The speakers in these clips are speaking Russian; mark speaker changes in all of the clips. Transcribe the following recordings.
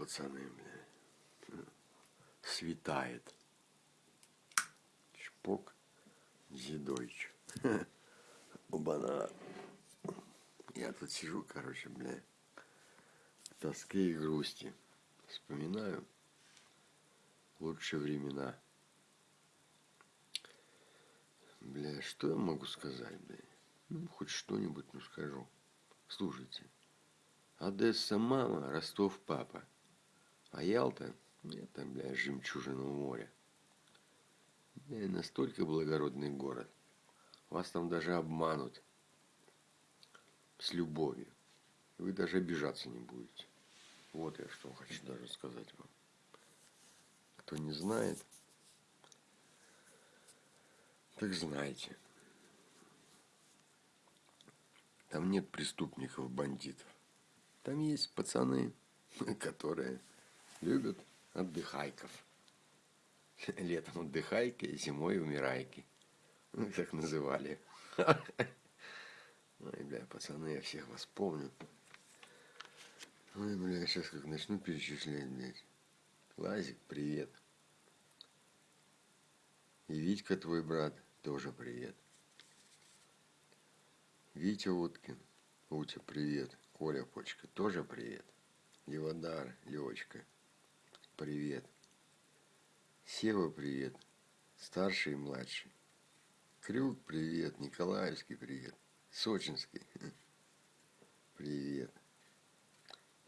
Speaker 1: пацаны, бля. Светает. Чпок. Зидойч. Оба-на. Я тут сижу, короче, бля. В тоске и грусти. Вспоминаю лучшие времена. Бля, что я могу сказать, бля? Ну, хоть что-нибудь, ну, скажу. Слушайте. Одесса мама, Ростов папа. А Ялта, это, бля, жемчужина моря. Бля, настолько благородный город. Вас там даже обманут. С любовью. Вы даже обижаться не будете. Вот я что хочу даже сказать вам. Кто не знает, так знаете. Там нет преступников, бандитов. Там есть пацаны, которые любят отдыхайков. Летом отдыхайки, зимой умирайки. Ну, так называли. Ой, бля, пацаны, я всех вас помню. Ой, бля, сейчас как начну перечислять, блядь. Лазик, привет. И Витька, твой брат, тоже привет. Витя Уткин, Утя, привет. Коля Почка, тоже привет. Леводар, Левочка, привет. Сева, привет. Старший и младший. Крюк, привет. Николаевский, привет. Сочинский, привет.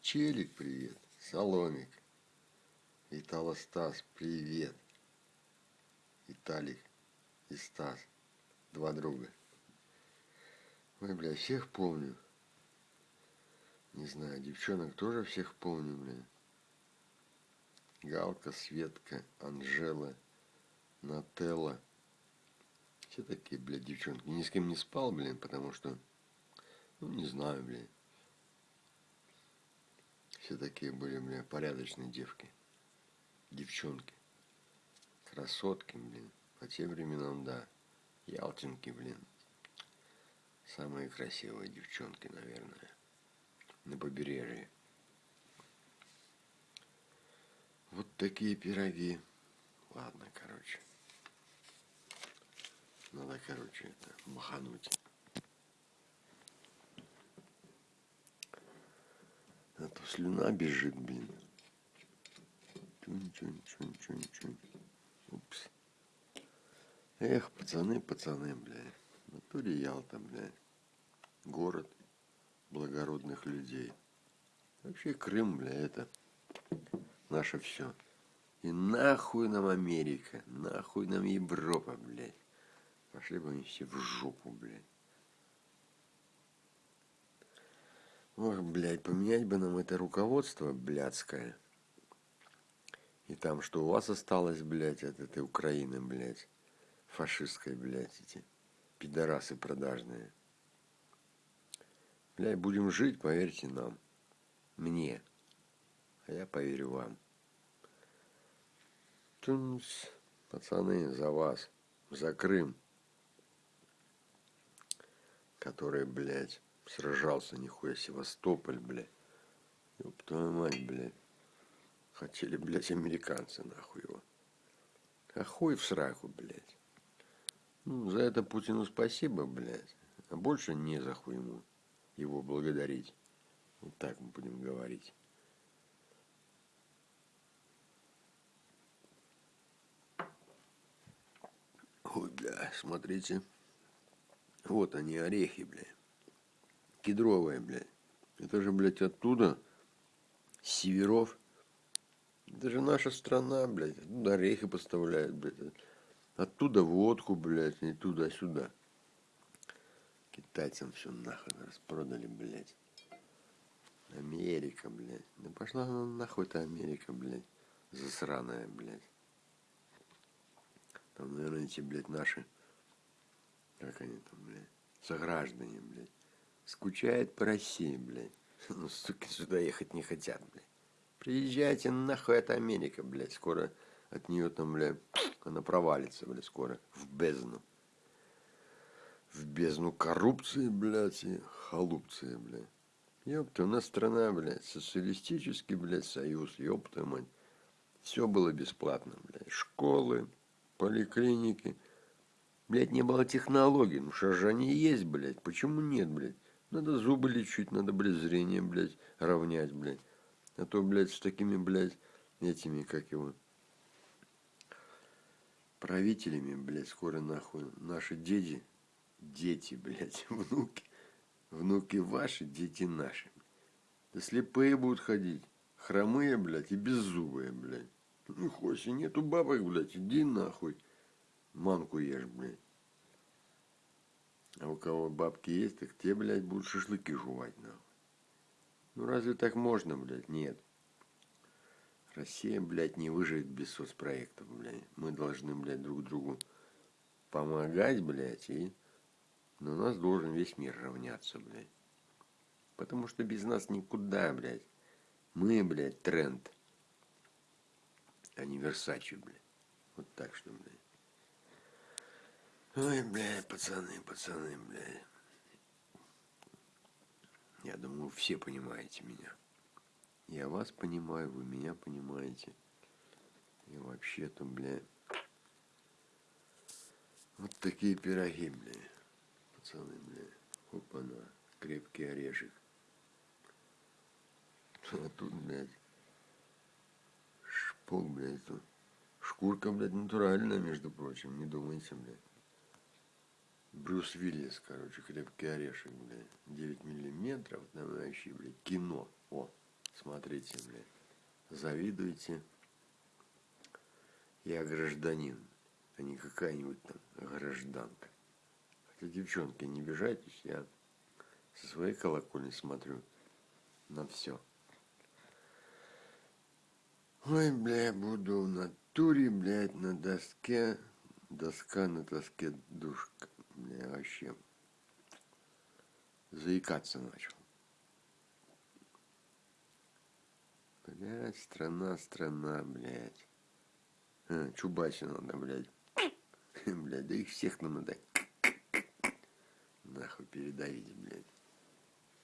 Speaker 1: Челик, привет. Соломик. Итало Стас, привет. Виталик и Стас. Два друга. Ой, бля, всех помню. Не знаю, девчонок тоже всех помню, бля. Галка, Светка, Анжела, Нателла. Все такие, блядь, девчонки. Ни с кем не спал, блин, потому что, ну, не знаю, блин. Все такие были, бля, порядочные девки. Девчонки. Красотки, блин. По тем временам, да. Ялтинки, блин. Самые красивые девчонки, наверное. На побережье. Вот такие пироги. Ладно, короче. Надо, короче, это махануть. А то слюна бежит, блин. Чунь-чунь-чунь-чунь-чунь. Упс. Эх, пацаны, пацаны, блядь. В натуре Ялта, блядь. Город благородных людей. Вообще Крым, бля, это наше все. И нахуй нам Америка, нахуй нам Европа, блядь. Пошли бы они все в жопу, блядь. Ох, блядь, поменять бы нам это руководство блядское. И там, что у вас осталось, блядь, от этой Украины, блядь, фашистской, блядь, эти пидорасы продажные. Блядь, будем жить, поверьте нам. Мне. А я поверю вам. Тунс, пацаны, за вас. За Крым. Который, блядь, сражался, нихуя, Севастополь, блядь. Ёб твою мать, блядь. Хотели, блядь, американцы, нахуй его. А хуй в сраку, блядь. Ну, за это Путину спасибо, блядь. А больше не за хуй ему его благодарить. Вот так мы будем говорить. Ой, бля, смотрите. Вот они, орехи, бля. Кедровые, бля. Это же, блядь, оттуда, с северов. Это же наша страна, блядь. Оттуда орехи поставляют, блядь. Оттуда водку, блядь, и туда-сюда. Китайцам все нахуй распродали, блядь. Америка, блядь. Да пошла она нахуй-то Америка, блядь. Засраная, блядь. Там, наверное, эти, блядь, наши, как они там, блядь, сограждане, блядь, скучают по России, блядь. Ну, суки, сюда ехать не хотят, блядь. Приезжайте нахуй, это Америка, блядь. Скоро от нее там, блядь, она провалится, блядь, скоро в бездну в бездну коррупции, блядь, и халупции, блядь. Ёпта, у нас страна, блядь, социалистический, блядь, союз, ёпта мать. Все было бесплатно, блядь. Школы, поликлиники. Блядь, не было технологий. Ну они есть, блядь? Почему нет, блядь? Надо зубы лечить, надо, блядь, зрение, блядь, равнять, блядь. А то, блядь, с такими, блядь, этими, как его, правителями, блядь, скоро нахуй наши дети, дети, блядь, внуки, внуки ваши, дети наши. Да слепые будут ходить, хромые, блядь, и беззубые, блядь. Ну, хоть и нету бабок, блядь, иди нахуй, манку ешь, блядь. А у кого бабки есть, так те, блядь, будут шашлыки жевать, нахуй. Ну, разве так можно, блядь? Нет. Россия, блядь, не выживет без соцпроектов, блядь. Мы должны, блядь, друг другу помогать, блядь, и на нас должен весь мир равняться, блядь. Потому что без нас никуда, блядь. Мы, блядь, тренд. А не Версачи, блядь. Вот так что, блядь. Ой, блядь, пацаны, пацаны, блядь. Я думаю, все понимаете меня. Я вас понимаю, вы меня понимаете. И вообще-то, бля, вот такие пироги, бля, пацаны, бля. Опа-на, крепкий орешек. А тут, блядь, шпок, блядь, тут. Шкурка, блядь, натуральная, между прочим, не думайте, блядь. Брюс Виллис, короче, крепкий орешек, блядь. 9 миллиметров, там вообще, блядь, кино. О, Смотрите, блядь. Завидуйте. Я гражданин, а не какая-нибудь там гражданка. Хотя, девчонки, не обижайтесь, я со своей колокольни смотрю на все. Ой, бля, буду в натуре, блядь, на доске. Доска на доске душка. Вообще. Заикаться начал. Блядь, страна, страна, блядь. А, Чубайсу надо, блядь. Блядь, да их всех нам надо. Нахуй передавить, блядь.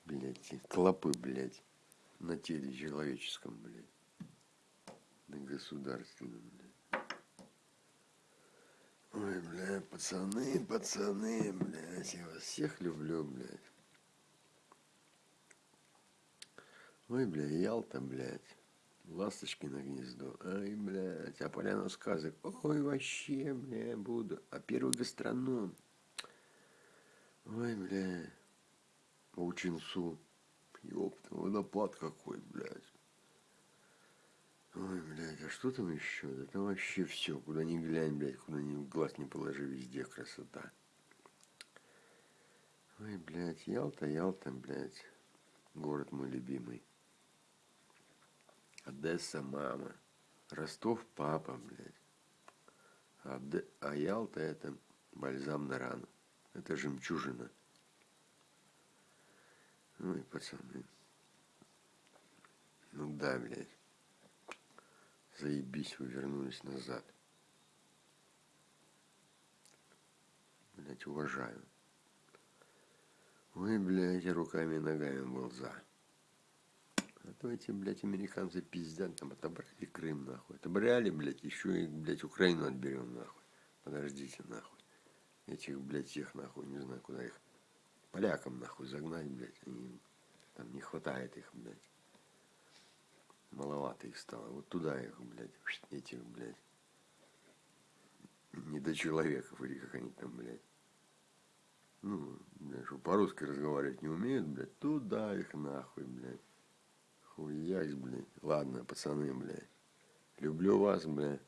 Speaker 1: Блядь, клопы, блядь. На теле человеческом, блядь. На государственном, блядь. Ой, блядь, пацаны, пацаны, блядь. Я вас всех люблю, блядь. Ой, бля, Ялта, блядь. Ласточки на гнездо. Ай, блядь, а поляна сказок. Ой, вообще, бля, буду. А первый гастроном. Ой, бля. Учинсу. Ёпта, водопад какой, блядь. Ой, блядь, а что там еще? Да там вообще все, куда ни глянь, блядь, куда ни глаз не положи, везде красота. Ой, блядь, Ялта, Ялта, блядь, город мой любимый. Одесса мама. Ростов папа, блядь. А, а Ялта это бальзам на рану. Это жемчужина. Ну и пацаны. Ну да, блядь. Заебись, вы вернулись назад. Блять, уважаю. Ой, блядь, руками и ногами был за. А то эти, блядь, американцы пиздят, там отобрали Крым, нахуй. Отобрали, блядь, еще и, блядь, Украину отберем, нахуй. Подождите, нахуй. Этих, блядь, всех, нахуй, не знаю, куда их. Полякам, нахуй, загнать, блядь. Они, там не хватает их, блядь. Маловато их стало. Вот туда их, блядь, этих, блядь. Не до человеков, или как они там, блядь. Ну, блядь, что по-русски разговаривать не умеют, блядь, туда их нахуй, блядь. Хуясь, блядь. Ладно, пацаны, блядь. Люблю вас, блядь.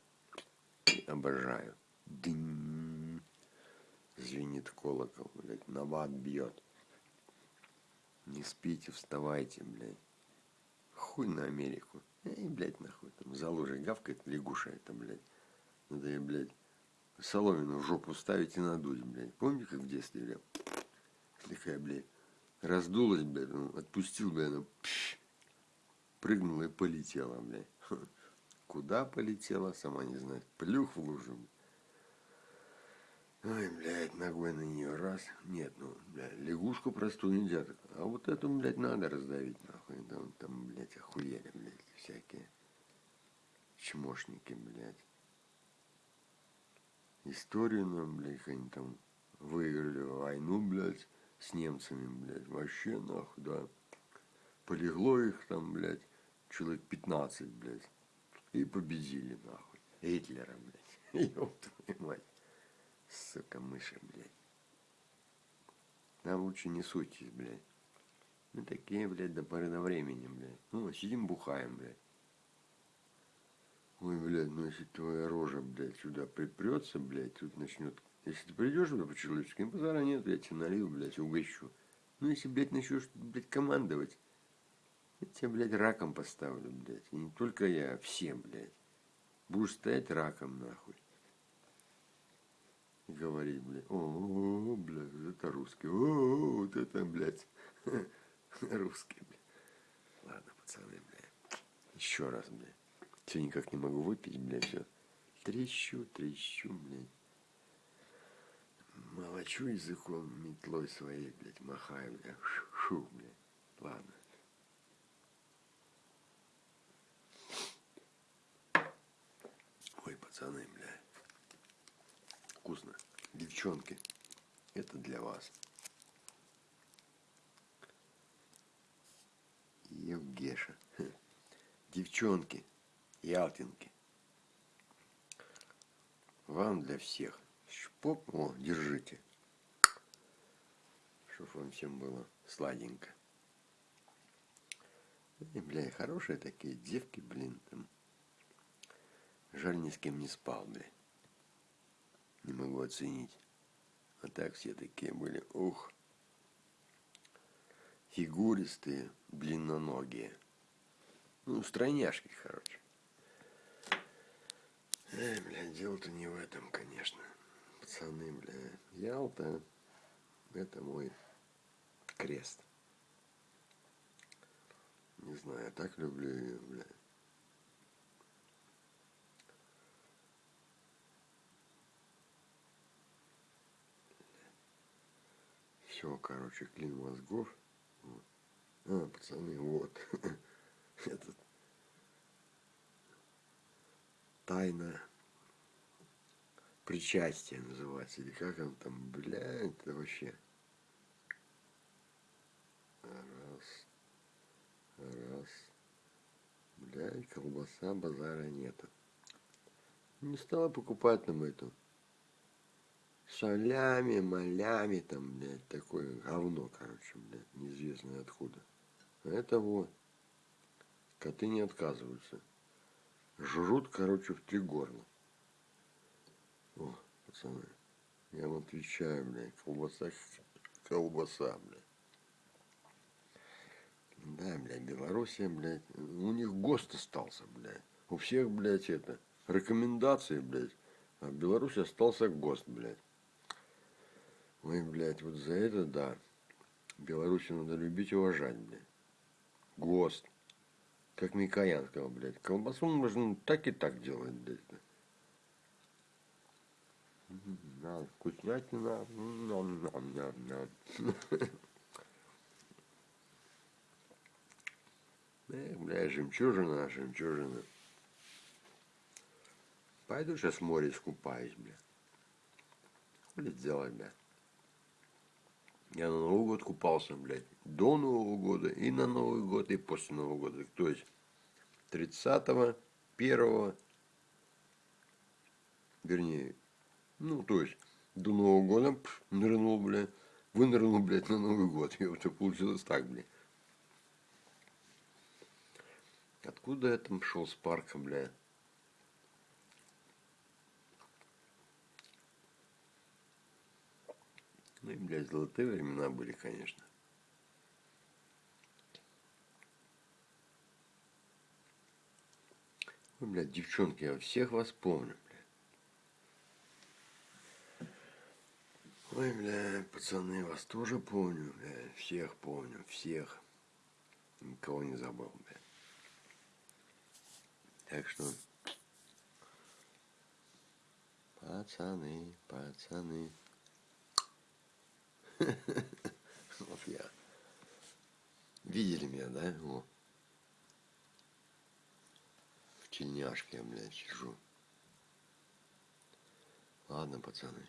Speaker 1: Обожаю. Дынь. Звенит колокол, блядь. Набат бьет. Не спите, вставайте, блядь. Хуй на Америку. Эй, блядь, нахуй. Там за гавкает лягуша это, блядь. Надо ей, блядь, соломину в жопу ставить и надуть, блядь. Помните, как в детстве, блядь? Такая, блядь, раздулась, блядь, ну, отпустил, блядь, она, пш, прыгнула и полетела, блядь. Куда полетела, сама не знает. Плюх в лужу. Ой, блядь, ногой на нее раз. Нет, ну, блядь, лягушку простую нельзя. А вот эту, блядь, надо раздавить, нахуй. Там, там блядь, охуели, блядь, всякие чмошники, блядь. Историю нам, блядь, они там выиграли войну, блядь, с немцами, блядь. Вообще, нахуй, да. Полегло их там, блядь, человек 15, блядь. И победили, нахуй. Гитлера, блядь. Ёб твою мать. Сука, мыши, блядь. Нам лучше не суйтесь, блядь. Мы такие, блядь, до поры до времени, блядь. Ну, сидим, бухаем, блядь. Ой, блядь, ну если твоя рожа, блядь, сюда припрется, блядь, тут начнет... Если ты придешь сюда по-человечески, базара нет, блядь, тебе налил, блядь, угощу. Ну, если, блядь, начнешь, блядь, командовать, я тебя, блядь, раком поставлю, блядь. И не только я, а все, блядь. Будешь стоять раком, нахуй говорить, блядь, о, блядь, это русский, о, вот это, блядь, русский, блядь. Ладно, пацаны, блядь, еще раз, блядь. Все никак не могу выпить, блядь, все. Трещу, трещу, блядь. Молочу языком, метлой своей, блядь, махаю, блядь, шу, шу блядь. Ладно. Ой, пацаны, блядь вкусно. Девчонки, это для вас. Евгеша. Девчонки, ялтинки. Вам для всех. Шпоп, о, держите. Чтоб вам всем было сладенько. И, бля, хорошие такие девки, блин, там. Жаль, ни с кем не спал, блядь не могу оценить. А так все такие были, ух, фигуристые, длинноногие. Ну, стройняшки, короче. Эй, блядь, дело-то не в этом, конечно. Пацаны, бля, Ялта, это мой крест. Не знаю, я так люблю ее, блядь. Все, короче, клин мозгов. А, пацаны, вот. Этот тайна причастия называется. Или как он там, бля, это вообще. Раз. Раз. Блядь, колбаса, базара нету. Не стала покупать нам эту солями, молями, там, блядь, такое говно, короче, блядь, неизвестно откуда. Это вот. Коты не отказываются. Жрут, короче, в три горла. О, пацаны, я вам отвечаю, блядь, колбаса, колбаса, блядь. Да, блядь, Белоруссия, блядь, у них ГОСТ остался, блядь. У всех, блядь, это, рекомендации, блядь. А в Беларуси остался ГОСТ, блядь. Ой, блядь, вот за это, да. Белоруссию надо любить и уважать, блядь. ГОСТ. Как Микоян сказал, блядь. Колбасу можно так и так делать, блядь. На, вкуснятина. Нам, нам, нам, нам. Эх, бля, жемчужина, жемчужина. Пойду сейчас в море искупаюсь, бля. Хули сделать, бля. Я на Новый год купался, блядь, до Нового года, и на Новый год, и после Нового года. То есть 30-го, 1 вернее, ну, то есть до Нового года пш, нырнул, блядь, вынырнул, блядь, на Новый год. И вот получилось так, блядь. Откуда я там шел с парка, блядь? Ну и, блядь, золотые времена были, конечно. Ой, блядь, девчонки, я всех вас помню, блядь. Ой, бля, пацаны, вас тоже помню, бля, всех помню, всех. Никого не забыл, бля. Так что Пацаны, пацаны. Вот я. Видели меня, да? О. В тельняшке я, блядь, сижу. Ладно, пацаны.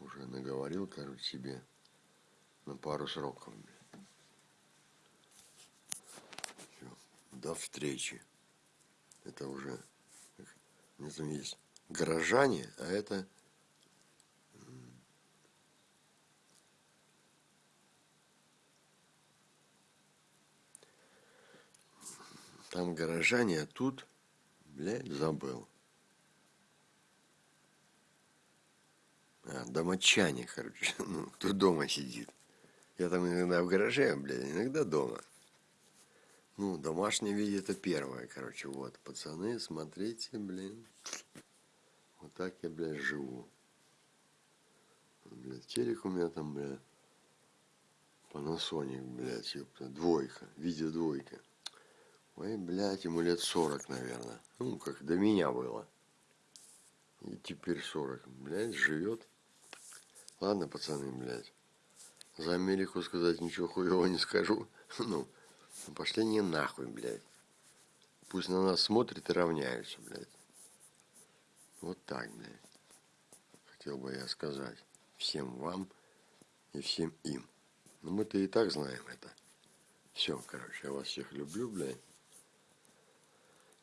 Speaker 1: Уже наговорил, короче, себе на пару сроков. блядь. Всё. До встречи. Это уже, не знаю, есть горожане, а это там горожане, а тут, блядь, забыл. А, домочане, короче, ну, кто дома сидит. Я там иногда в гараже, блядь, иногда дома. Ну, домашний вид это первое, короче, вот. Пацаны, смотрите, блин. Вот так я, блядь, живу. Блядь, телек у меня там, блядь, Panasonic, блядь, ёпта, двойка, видео двойка. Ой, блядь, ему лет 40, наверное. Ну, как до меня было. И теперь 40. Блядь, живет. Ладно, пацаны, блядь. За Америку сказать ничего хуевого не скажу. Ну, пошли не нахуй, блядь. Пусть на нас смотрят и равняются, блядь. Вот так, блядь. Хотел бы я сказать всем вам и всем им. Но мы-то и так знаем это. Все, короче, я вас всех люблю, блядь.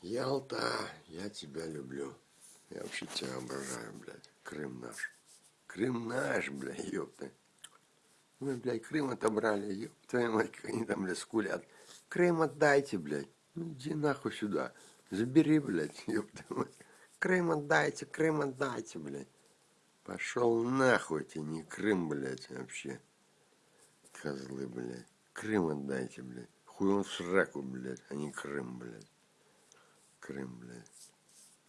Speaker 1: Ялта, я тебя люблю. Я вообще тебя обожаю, блядь. Крым наш. Крым наш, блядь, ёпта. Мы, блядь, Крым отобрали, ёб твою мать, как они там, блядь, скулят. Крым отдайте, блядь. Ну иди нахуй сюда. Забери, блядь, мать. Крым отдайте, Крым отдайте, блядь. Пошел нахуй, тебе не Крым, блядь, вообще. Козлы, блядь. Крым отдайте, блядь. Хуй он в сраку, блядь, а не Крым, блядь. Крым, блядь.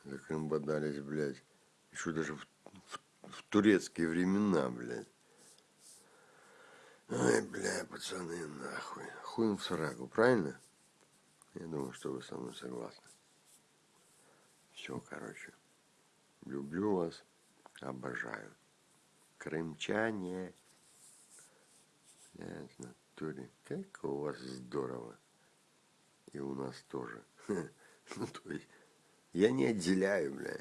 Speaker 1: За Крым бодались, блядь. Еще даже в, в, в турецкие времена, блядь. Ай, бля, пацаны, нахуй. Хуй им в сраку, правильно? Я думаю, что вы со мной согласны. Все, короче. Люблю вас, обожаю. Крымчане. Блядь, в натуре. Как у вас здорово. И у нас тоже. Ну, то есть, я не отделяю, бля.